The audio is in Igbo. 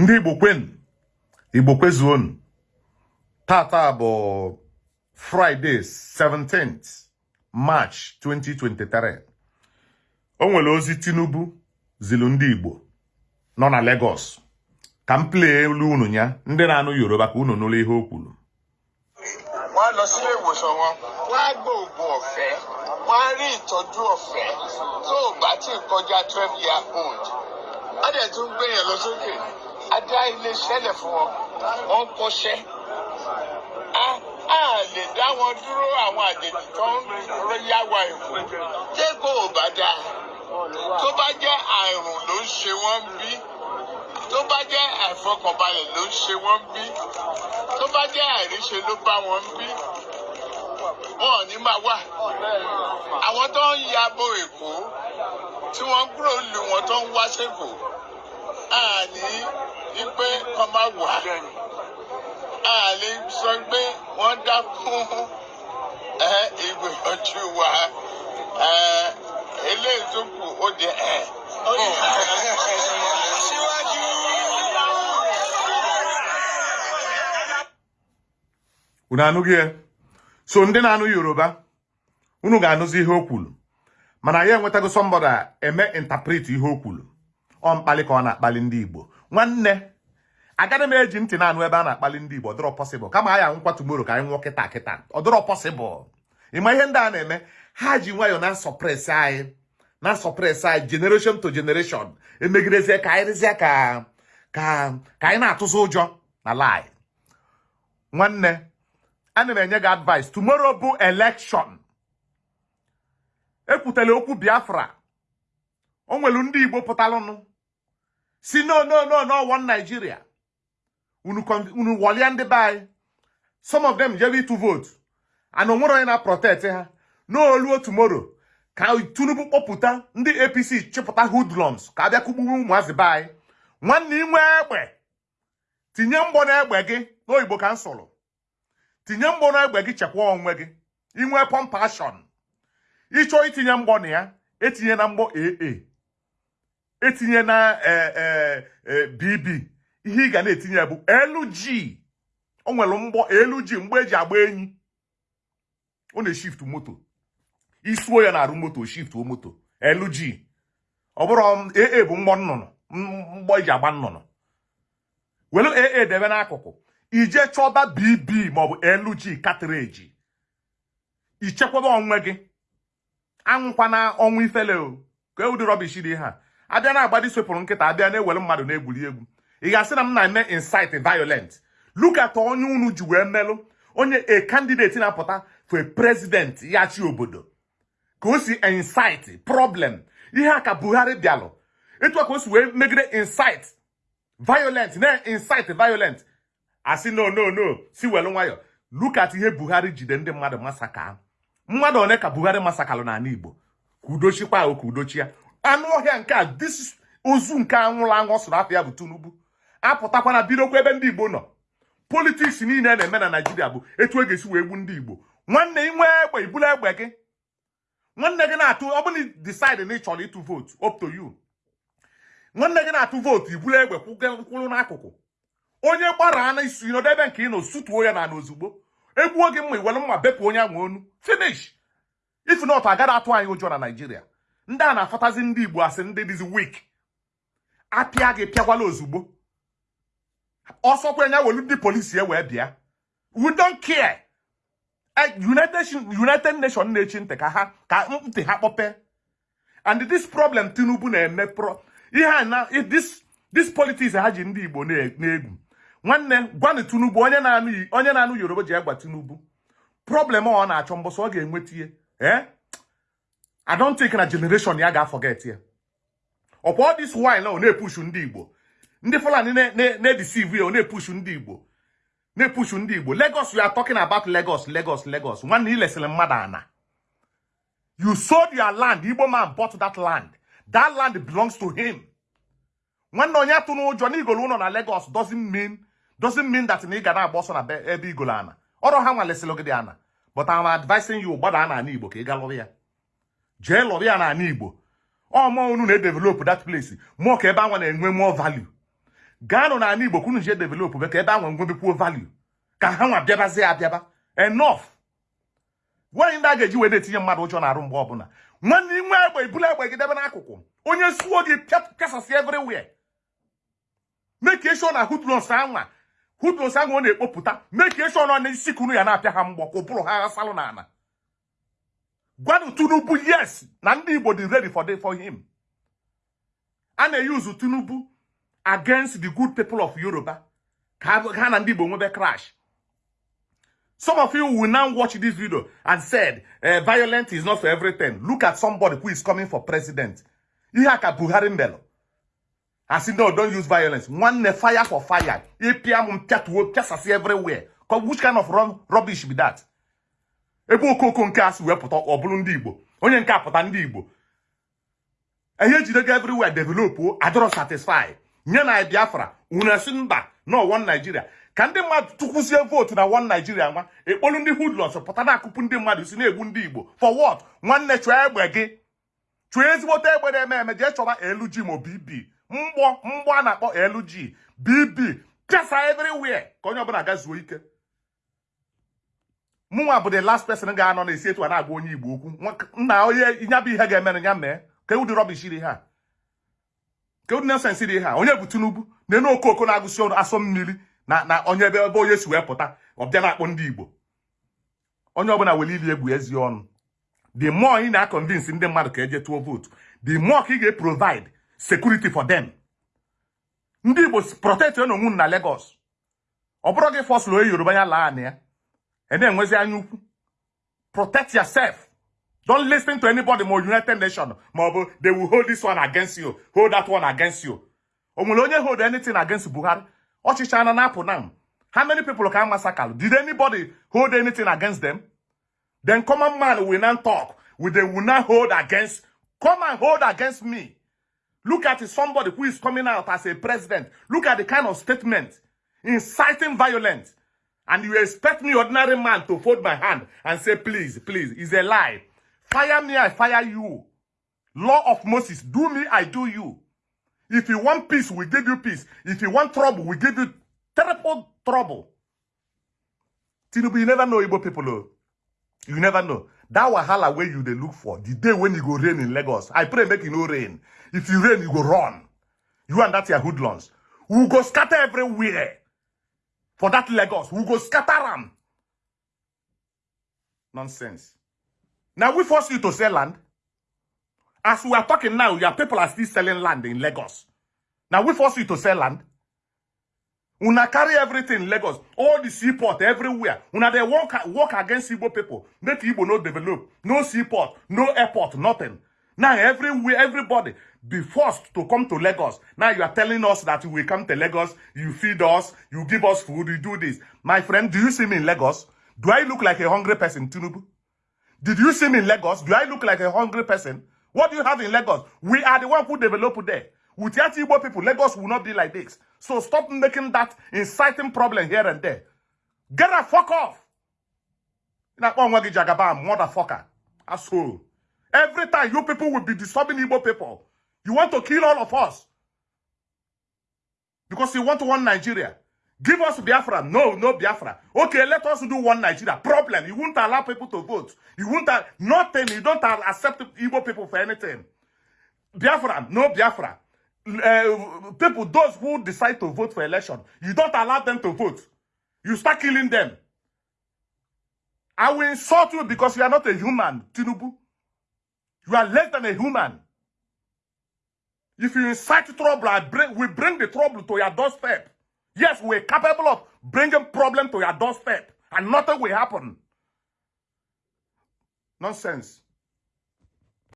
ndị igbo kwenu igbo kwezuonu tata bụ fraịde 17th march 2023 o nwere ozi tinubu zilu ndị igbo nọ na lagos. Ka m plee elu unu ya ndị na-anụ yoruba ka unu nụrụ ihe o kwuru. Wọ́n. Á lọ tó bá ti kọjá twelve year old á tún gbé lọ sókè. Á dá ilé sẹ́lẹ̀ fún wọn. Wọ́n ń kọ́ṣẹ́. Á lè dá wọn dúró àwọn àjèjì tó ń yá wa èkó tẹ́kọ̀ ò bá dáa tó bá jẹ́ àrùn ló ń ṣe wọ́n bí. Tó bá jẹ́ àìfọkànbalẹ̀ ló ń ṣe wọ́n bí. Tó bá jẹ́ àìríṣe ló bá wọn bí. Wọn ò ní máa wà. Àwọn tó ń ya bo èkó tí wọ́n kúrò lù wọ́n tó ń wá sẹ́kọ̀ọ́ àní wípé kọ́ máa wà. Àní sọ pé wọ́n dá fún ìgbìyànjú wa. Eléyìí tó kù ó di ẹ. Unu anụghị ya? So ndị na-anụ yoruba unu ga-anụzi ihe o kwuru. Mana ya enwetago sọmbọda eme interpret ihe o kwuru. Ọ mkpali ka ọ na-akpali ndị igbo. Nwanne agaghị m eji ntị na-anụ ebe a na-akpali ndị igbo ọdịrọ pọsịbụl kama anyị anwụkwa tumoro ka anyị nwụọ kịta kịta. Ọdịrọ pọsịbụl ịma ihe ndị a na-eme? Ha ji nwayọọ na sọpres anyị na sọpres anyị generation to generation. Emegidezie ka anyị rịzie ka ka ka anyị na-atụzi ụjọ na lai nwanne ana m enye gị advice. Tomorrow bụ election. Ekwutela okwu biafra. O nwelu ndị igbo pụtalụnụ. Si no no no no one nigeria. Unu unu wọlia ndị be some of them jebe ịtụ vote. And o nwere onye na-protect ha n'oluo tomorrow. Ka tinubu kpọpụta ndị apc chịpụta hoodlums. Ka abịa kụgbuwe ụmụazị be nwanne inwe egbe. Tinye mgbọ n'egbe gị. N'oyibo ka m tinye mgbọ n'egbe gị chekwa onwe gị. Inwe pompashon ịchọọ itinye mgbọ na ya etinye na mgbọ aa etinye na eh, eh, eh, bb ihe ị ga na-etinye bụ lg o nwere mgbọ lg mgbe eji agba enyi. Ọ na-eshift moto. Isuo ya na-arụ moto shiftuo moto. Lg ọ bụrụ aa bụ mgbọ nnụnụ mgbọ eji agba nnụnụ. Were aa debe n'akụkụ. Ije chọba bb maọbụ lg katreji ichekwaba onwe gị. Anwụkwana ọnwụ ifele o. Ka ụdị rọbish dị ha. Abịa na-agbadi swepụrụ nkịta abịa na-ewere mmadụ na-egwuri egwu. Ị ga-asị na m na-eme incite violent. Look at onye unu ji wee melụ onye a candidate na-apụta for president ya chi obodo. Ka o si incite problem. Ihe a ka buhari bịalụ. Etu a ka o si wee megide incite violent na incite violent. Asị no no no si welu nwayọ. Look at ihe buhari jide ndị mmadụ masaka mmadụ one ka buhari masakalụ n'ala igbo. Ka udochikwa o ka udochia anụ ọhịa nke a dis ozu nke anwụrụ anwụ ọ sụrụ afọ ya bụ tinubu. Apụtakwana bidokwa ebe ndị igbo nọ. Politiks niile na-eme na naijiria bụ etu e ga-esi wee gbu ndị igbo. Nwanne inwe egbe ibulu egbe gị. Nwanne gị na-atụ ọ na decide na ị chọrọ ịtụ vootu up to nwanne gị na-atụ vootu ibulu egbe kwụrụ n'akụkụ. Onye gbara na isi nọdụ ebe nke ị nọ sutuo ya n'ala ozugbo. Egbuo gị mma iwere mma bepụ onye ahụ onu finish. If not agaghị atụ anyị ụjọ na naijiria ndị a na-afọtazi ndị igbo asị ndị dịzi weak. Apịa gị pịakwala ozugbo. Ọsọkwa ya welu ndị polisi ya wee bịa. We Eh, united nation na-echi ntị ka ha ka ntị ha kpọpe. And this problem tinubu na-eme pro ihe na this this politics ha ji ndị igbo na- na-egwu. Nwanne gwanụ tinubu onye na-anụ onye na-anụ yoruba ji egwa tinubu. Problem ọ na-achọ mbọsọ ọ ga-enweta ihe. Eh? I don't think na generation ya ga-afọget ya. Ọkwa all this while na ọ na-epushu ndị igbo. Ndị fulani na- na- na-edeceive ya ọ na-epushu ndị igbo. Na-epushu ndị igbo. Lagos we are talking about lagos lagos lagos. Nwanne ilesịrị mmadụ ana you sold your land. Igbo man bought that land. That land belongs to him. Nwanne onye atụ n'ụjọ na igolo ụlọ na lagos doesn't mean doesn't mean that na ị ga na-agba ọsọ na be- ebe igolo ana ọrụ ha nwalesịrị gị dị ana but I'm advising you gbada n'ala igbo ka ị ga ya jee lụrụ ya n'ala igbo. Ọmụ unu na-edevelop that place. Mụọ ka ebe anwa na-enwe more value. Gaanụ n'ala igbo kwunu je develop be ka ebe ahụ nwebekwuo value. Ka ha nwa bịabazie abịaba. Enough. Nwaanyị ndị a ga-eji wee na-etinye mmadụ ụjọ na-arụ mgbe ọbụla. Nwanne inwe egbe ibulu egbe gị debe n'akụkụ. Onye suo gị pịa- pịasasị everywhere. Make sure na hoodlums anwa hoodlums anwa ọ na-ekpopụta. Sure na ọ na-isi kunu ya na-apịa ha mgbọ ka ụbụrụ ha ghasalụ n'ala. Gwanụ tinubu yes. Na ndị igbo dị ready for, the, for him. A na-eyuzu tinubu against the good people of yoruba. Ka ha- ha na ndị igbo nwebe crash. Some of you will now watch this video and said uh, violence is not for everything. Look at somebody who is coming for president. Ihe a ka buhari mbelụ. Asị no don't use violence. Nwanne fire for fire. Ịpịa m mpịatuo pịasasị everywhere. Which kind of rub- rubbish be that ebe okoko nke a si wee pụta ọ bụrụ ndị igbo. Onye nke a pụta ndị igbo. Ihe ejide gị everywhere adọrọ satisfy. Nye na biafra unu esi mba no one nigeria. Ka ndị mmadụ tụkwuzie vootu na one nigeria nwa ekpolu ndị hoodlums pụta na akụpụ ndị mmadụ si na-egbu ndị igbo. For what? Nwanne chụọ egbe gị. Chụọ ezigbote egbe na-eme eme jee chọba lg ma bb mgbọ mgbọ a na-akpọ lg bb pịasa everywhere. Ka onye ọbụla gazuo ike. Mụnwa bụ the last person ga-anọ na-esi etu a na-agwa onye igbo okwu. Nna onye nya bụ ihe ga-emere ya mee. Ka ụdị rọbish dị ha. Ka ụdị nonsens dị ha. Onye bụ tinubu? Na-enu okoko na-agụsi ọrụ asọ mmiri na na onye ebe ebe onye si wee pụta. Ọ na-akpọ ndị igbo. Onye ọbụla were ili egwu ezi ọnụ. The more ị na-akọnvinsi ndị mmadụ ka eje tụọ vootu the more ka ị ga-provide security for them. Ndị igbo protect onwe unu na Lagos. Ọ bụrụ gị fọsụlụ onye yoruba ya laa na ya. Ị na-enwezi anya ukwu protect yourself. Don't listen to anybody ma united nation. Bụ they will hold this one against you. Hold that one against you. O nwere onye hold anything against buhari. Ọchịchị ana na-apụ na how many people ka massacre? Did anybody hold anything against them? Then common man will now talk. Will they will not hold against come and hold against me. Look at somebody who is coming out as a president. Look at the kind of statement inciting violence and you expect me ordinary man to fold my hand and say please please is a lie. Fire me i fire you. Law of moses do me i do you. If you want peace we give you peace. If you want trouble we give you terrible trouble. Tinubu you never know igbo people o you never know. That wahala wey you they look for the day when you go rain in lagos. I pray make e no rain. If you rain you go run. You and that your hoodlums we go scatter everywhere for that lagos we go scatter am. Nonsense. Na we force you to sell land. As we are talking now your people are still selling land in lagos. Na we force you to sell land. Una carry everything in lagos all the seaport everywhere. Una dey work work against igbo people. Make igbo no develop. No seaport no airport nothing. Now everywhere everybody be forced to come to lagos. Now you are telling us that we come to lagos you feed us you give us food you do this. My friend do you see me in lagos? Do i look like a hungry person tinubu? Did you see me in lagos? Do i look like a hungry person? What do you have in lagos? We are the one who develop there. Without igbo people lagos will not be like this. So stop making that inciting problem here and there. Get a fuck off. Motherfucker. Asshole. Every time you people will be disturbing igbo people you want to kill all of us? Because you want one nigeria. Give us biafra. No no biafra. Okay let us do one nigeria. Problem you won't allow people to vote. You won't nothing. You don't accept igbo people for anything. Biafra no biafra. Uh, people those who decide to vote for election you don't allow them to vote. You start killing them. I will insult you because you are not a human tinubu. You are less than a human if you incite trouble I bring, we bring the trouble to your doorstep. Yes we're capable of bringing problem to your doorstep and nothing will happen. Nonsense